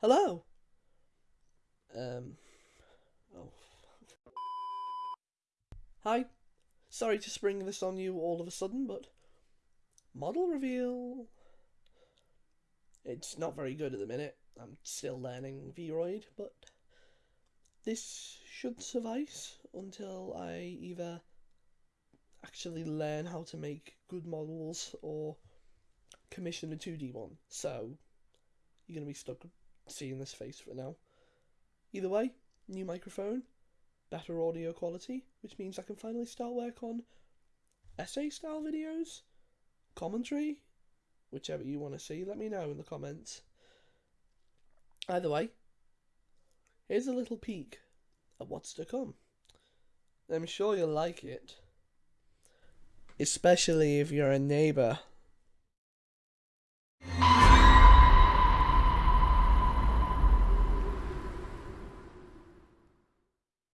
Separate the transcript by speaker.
Speaker 1: Hello. Um. Oh. Hi. Sorry to spring this on you all of a sudden, but model reveal. It's not very good at the minute. I'm still learning Vroid, but this should suffice until I either actually learn how to make good models or commission a 2D one. So you're going to be stuck seeing this face for now. Either way, new microphone, better audio quality, which means I can finally start work on essay style videos, commentary, whichever you want to see. Let me know in the comments. Either way, here's a little peek at what's to come. I'm sure you'll like it. Especially if you're a neighbour